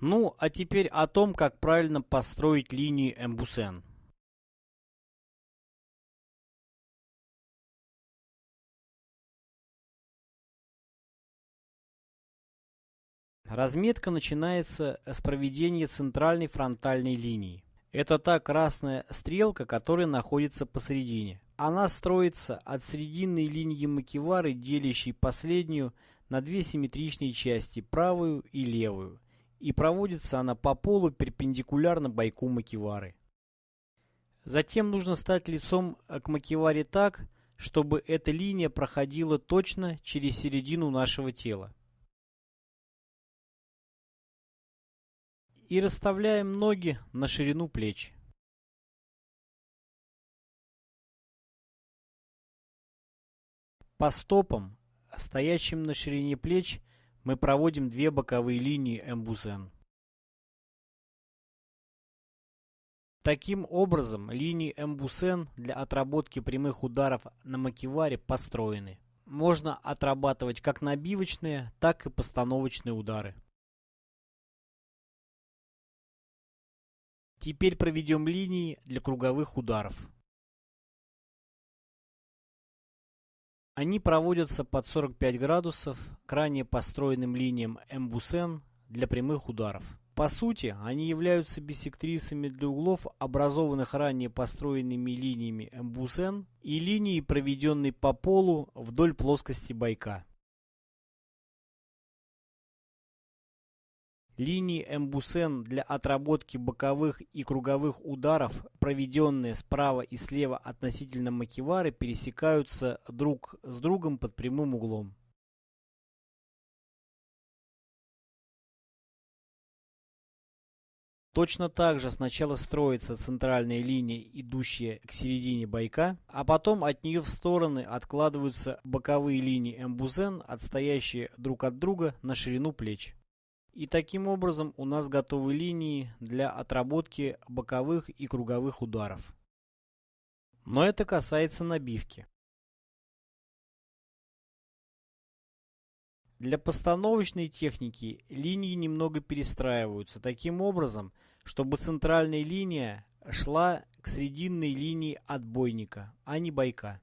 Ну, а теперь о том, как правильно построить линии эмбусен. Разметка начинается с проведения центральной фронтальной линии. Это та красная стрелка, которая находится посередине. Она строится от срединной линии макевары, делящей последнюю на две симметричные части, правую и левую, и проводится она по полу перпендикулярно бойку макевары. Затем нужно стать лицом к макеваре так, чтобы эта линия проходила точно через середину нашего тела. и расставляем ноги на ширину плеч. По стопам, стоящим на ширине плеч, мы проводим две боковые линии эмбузен. Таким образом, линии эмбусен для отработки прямых ударов на макеваре построены. Можно отрабатывать как набивочные, так и постановочные удары. Теперь проведем линии для круговых ударов. Они проводятся под 45 градусов к ранее построенным линиям эмбусен для прямых ударов. По сути, они являются биссектрисами для углов, образованных ранее построенными линиями эмбусен и линией, проведенной по полу вдоль плоскости бойка. Линии эмбусен для отработки боковых и круговых ударов, проведенные справа и слева относительно макевары, пересекаются друг с другом под прямым углом. Точно так же сначала строится центральная линия, идущая к середине бойка, а потом от нее в стороны откладываются боковые линии эмбузен, отстоящие друг от друга на ширину плеч. И таким образом у нас готовы линии для отработки боковых и круговых ударов. Но это касается набивки. Для постановочной техники линии немного перестраиваются таким образом, чтобы центральная линия шла к срединной линии отбойника, а не бойка.